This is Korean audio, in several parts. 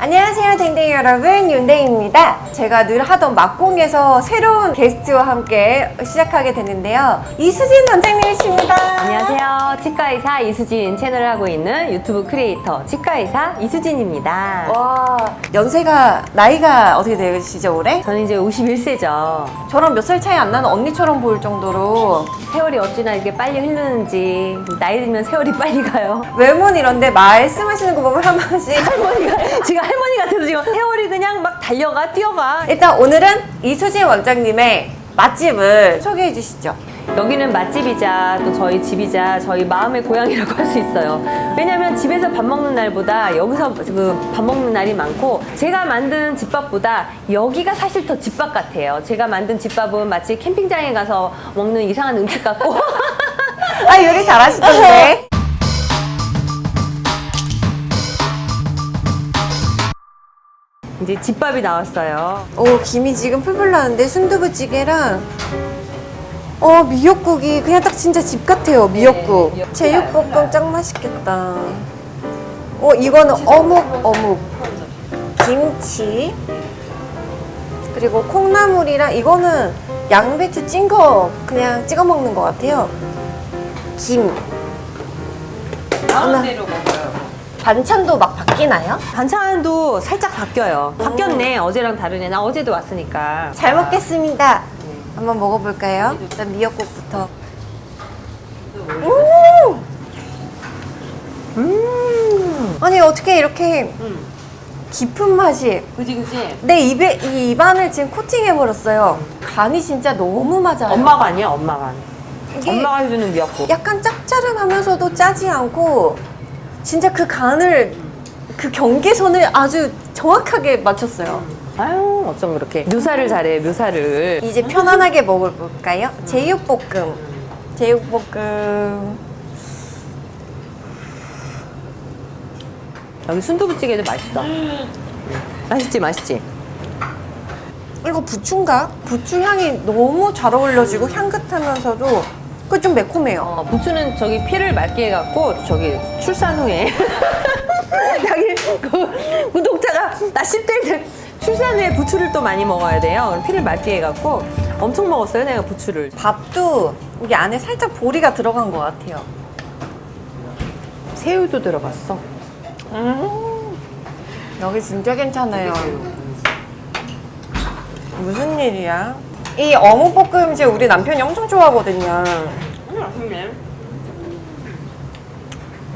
안녕하세요 댕댕이 여러분 윤댕입니다 제가 늘 하던 막공에서 새로운 게스트와 함께 시작하게 됐는데요 이수진 원장님이십니다 안녕하세요. 치과의사 이수진 채널을 하고 있는 유튜브 크리에이터 치과의사 이수진입니다. 와 연세가 나이가 어떻게 되시죠 올해? 저는 이제 51세죠. 저랑 몇 살 차이 안 나는 언니처럼 보일 정도로 세월이 어찌나 이렇게 빨리 흐르는지 나이 들면 세월이 빨리 가요. 외모는 이런데 말씀하시는 거 보면 한 번씩 할머니가 지금 할머니 같아서 지금 세월이 그냥 막 달려가 뛰어가. 일단 오늘은 이수진 원장님의 맛집을 소개해 주시죠 여기는 맛집이자 또 저희 집이자 저희 마음의 고향이라고 할 수 있어요. 왜냐면 집에서 밥 먹는 날보다 여기서 그 밥 먹는 날이 많고 제가 만든 집밥보다 여기가 사실 더 집밥 같아요. 제가 만든 집밥은 마치 캠핑장에 가서 먹는 이상한 음식 같고 아 요리 잘하시던데 이제 집밥이 나왔어요. 오 김이 지금 풀풀 나는데 순두부찌개랑 어 미역국이 그냥 딱 진짜 집 같아요 미역국. 네, 미역국. 제육볶음 짱 맛있겠다. 어 이거는 어묵 어묵. 김치. 그리고 콩나물이랑 이거는 양배추 찐 거 그냥 찍어 먹는 것 같아요. 김. 먹어요. 반찬도 막 바뀌나요? 반찬도 살짝 바뀌어요. 바뀌었네. 어제랑 다르네. 나 어제도 왔으니까. 잘 먹겠습니다. 한번 먹어볼까요? 일단 미역국부터. 음! 음! 아니 어떻게 이렇게 깊은 맛이 그지 그지. 내 입에 이 입안을 지금 코팅해 버렸어요. 간이 진짜 너무 맞아요. 엄마가 아니야 엄마가. 이게 엄마가 해주는 미역국. 약간 짭짤하면서도 짜지 않고 진짜 그 간을 그 경계선을 아주 정확하게 맞췄어요. 아유 어쩜 그렇게 묘사를 잘해 묘사를. 이제 편안하게 먹어볼까요? 제육볶음. 제육볶음. 여기 순두부찌개도 맛있어. 맛있지 맛있지. 이거 부추인가? 부추 향이 너무 잘 어울려지고 향긋하면서도 그 좀 매콤해요. 어, 부추는 저기 피를 맑게 해갖고 저기 출산 후에 자기 그 구독자가 나 10대 때 출산 후에 부추를 또 많이 먹어야 돼요. 피를 맑게 해갖고 엄청 먹었어요 내가 부추를. 밥도 여기 안에 살짝 보리가 들어간 것 같아요. 새우도 들어갔어. 여기 진짜 괜찮아요. 무슨 일이야? 이 어묵볶음 이제 우리 남편이 엄청 좋아하거든요. 맛있네.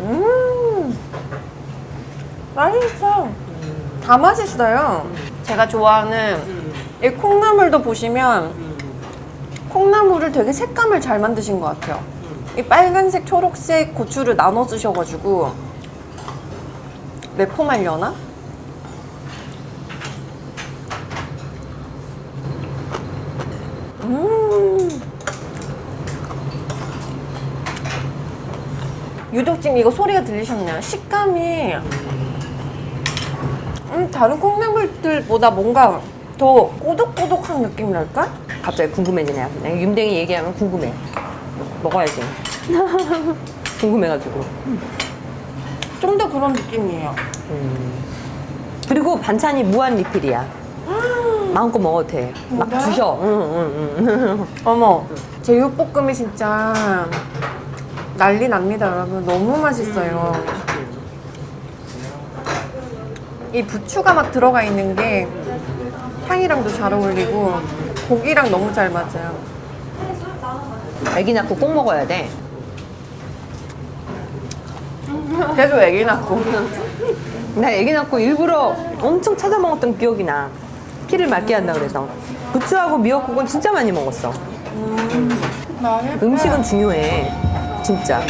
음, 맛있어. 다 맛있어요. 제가 좋아하는 이 콩나물도 보시면 콩나물을 되게 색감을 잘 만드신 것 같아요. 이 빨간색, 초록색 고추를 나눠 주셔가지고 매콤하려나? 음. 유독 지금 이거 소리가 들리셨나요? 식감이 음, 다른 콩나물들보다 뭔가 더 꼬독꼬독한 느낌이랄까? 갑자기 궁금해지네. 내가 윤댕이 얘기하면 궁금해. 먹어야지. 궁금해가지고. 좀 더 그런 느낌이에요. 그리고 반찬이 무한 리필이야. 마음껏 먹어도 돼. 막 진짜요? 주셔. 응, 응, 응. 어머, 제육볶음이 진짜 난리 납니다, 여러분. 너무 맛있어요. 이 부추가 막 들어가 있는 게 향이랑도 잘 어울리고 고기랑 너무 잘 맞아요. 애기 낳고 꼭 먹어야 돼. 계속 애기 낳고. 나 애기 낳고 일부러 엄청 찾아 먹었던 기억이 나. 피를 맑게 한다 그래서. 부추하고 미역국은 진짜 많이 먹었어. 음식은 중요해. 진짜.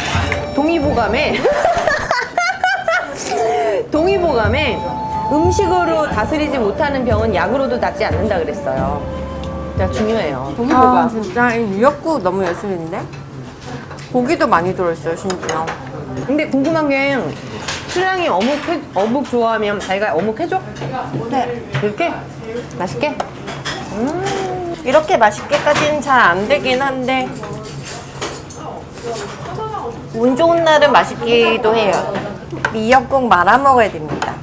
동의보감에 동의보감에 음식으로 다스리지 못하는 병은 약으로도 낫지 않는다 그랬어요. 진짜 중요해요. 아, 동의보감. 진짜 이 미역국 너무 예술인데? 고기도 많이 들어있어요, 심지어. 근데 궁금한 게 신랑이 어묵 해, 어묵 좋아하면 자기가 어묵 해줘? 네. 이렇게 맛있게. 이렇게 맛있게까지는 잘 안 되긴 한데 운 좋은 날은 맛있기도 해요. 미역국 말아 먹어야 됩니다.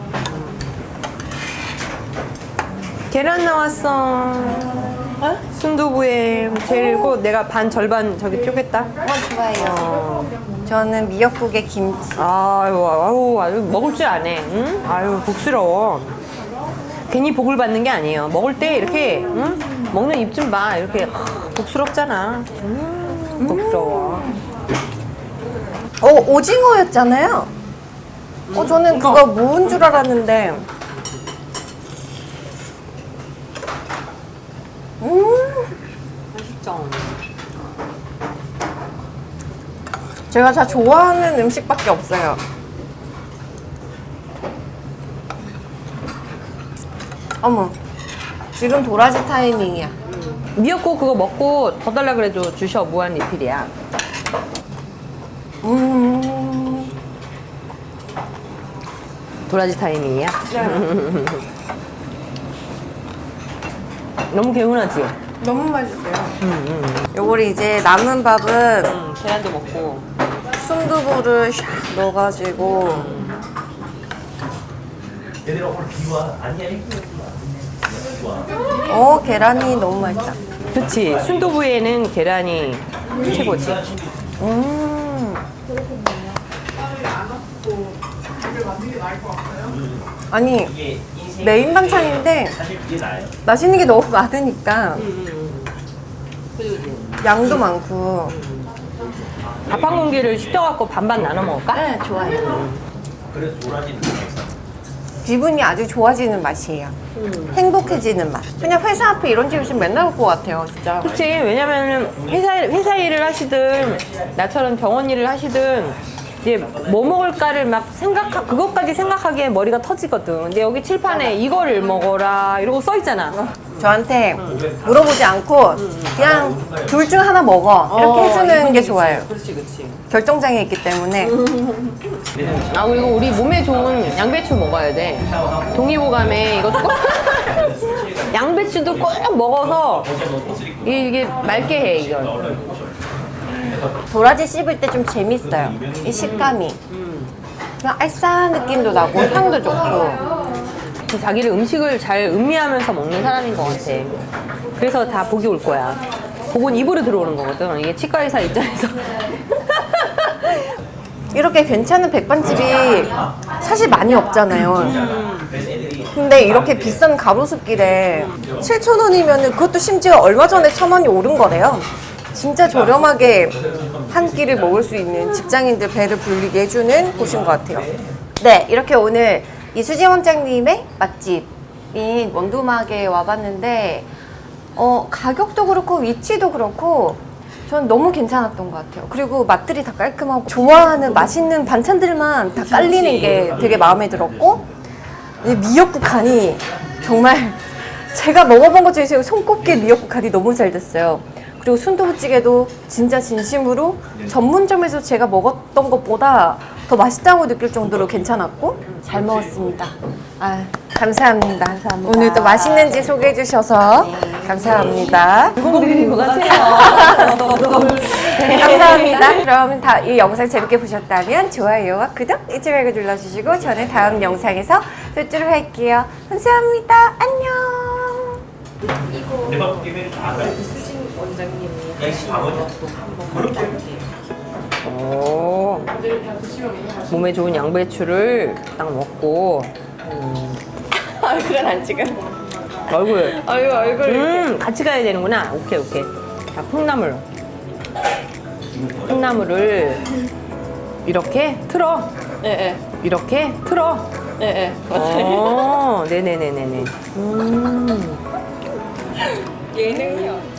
계란 나왔어. 순두부에 그리고 내가 반 절반 저기 쪼갰다. 어, 좋아요. 저는 미역국에 김치. 아유, 아유, 아유, 먹을 줄 아네. 응? 아유, 복스러워. 괜히 복을 받는 게 아니에요. 먹을 때 이렇게, 응? 먹는 입 좀 봐. 이렇게 하, 복스럽잖아. 음, 복스러워. 어, 오징어였잖아요. 어, 저는 그거 무인 줄 알았는데. 음, 맛있죠? 제가 다 좋아하는 음식밖에 없어요. 어머, 지금 도라지 타이밍이야. 미역국 그거 먹고 더 달라 그래도 주셔. 무한 리필이야. 음, 도라지 타이밍이야. 너무 개운하지? 너무 맛있어요. 요걸 이제 남은 밥은 응, 계란도 먹고. 순두부를 샥 넣어가지고 얘들아 오늘 비 와. 아니야 이거 어 계란이 너무 맛있다. 그치. 순두부에는 계란이 최고지. 음. 아니 메인 반찬인데. 맛있는 게 너무 많으니까 양도 많고. 밥 한 공기를 시켜갖고 반반 나눠 먹을까? 네 좋아요. 그래서 있어. 기분이 아주 좋아지는 맛이에요. 행복해지는 맛. 그냥 회사 앞에 이런 집 있으면 맨날 올 것 같아요, 진짜. 그치. 왜냐면은 회사, 회사 일을 하시든 나처럼 병원 일을 하시든 이제 뭐 먹을까를 막 생각하, 그것까지 생각하기에 머리가 터지거든. 근데 여기 칠판에 이거를 먹어라 이러고 써 있잖아. 저한테 물어보지 않고 그냥 둘 중 하나 먹어 이렇게 해주는 게 좋아요. 그렇지, 그렇지. 결정장애 있기 때문에 아 그리고 우리 몸에 좋은 양배추 먹어야 돼. 동의보감에 이것도 꼭 양배추도 꼭 먹어서 이게, 이게 맑게 해 이걸. 도라지 씹을 때 좀 재밌어요. 이 식감이. 그냥 알싸한 느낌도 나고 향도 좋고. 자기를 음식을 잘 음미하면서 먹는 사람인 것 같아. 그래서 다 복이 올 거야. 복은 입으로 들어오는 거거든. 이게 치과 의사 입장에서. 이렇게 괜찮은 백반집이 사실 많이 없잖아요. 근데 이렇게 비싼 가로수길에 7,000원이면 그것도 심지어 얼마 전에 1,000원이 오른 거래요. 진짜 저렴하게 한 끼를 먹을 수 있는 직장인들 배를 불리게 해주는 곳인 것 같아요. 네, 이렇게 오늘 이수지 원장님의 맛집인 원두막에 와봤는데 어, 가격도 그렇고 위치도 그렇고 전 너무 괜찮았던 것 같아요. 그리고 맛들이 다 깔끔하고 좋아하는 맛있는 반찬들만 다 깔리는 게 되게 마음에 들었고 이 미역국 간이 정말 제가 먹어본 것 중에서 손꼽게 미역국 간이 너무 잘 됐어요. 그리고 순두부찌개도 진짜 진심으로 전문점에서 제가 먹었던 것보다 더 맛있다고 느낄 정도로 괜찮았고 잘 먹었습니다. 아, 감사합니다. 오늘 또 맛있는 집 소개해 주셔서 감사합니다. 공들인 것 같아요. 네, 감사합니다. 그럼 다, 이 영상 재밌게 보셨다면 좋아요와 구독 잊지 말고 눌러주시고 저는 다음 영상에서 뵙도록 할게요. 감사합니다. 안녕. 이수진 원장님이 하신 그렇게 오. 몸에 좋은 양배추를 딱 먹고. 얼굴은 안 찍어. 얼굴. 얼굴 얼굴. 음 같이 가야 되는구나. 오케이 오케이. 자 콩나물. 콩나물을 이렇게 틀어. 예, 이렇게 틀어. 예, 예, 예. 어 네네네네네. 음. 예능이요.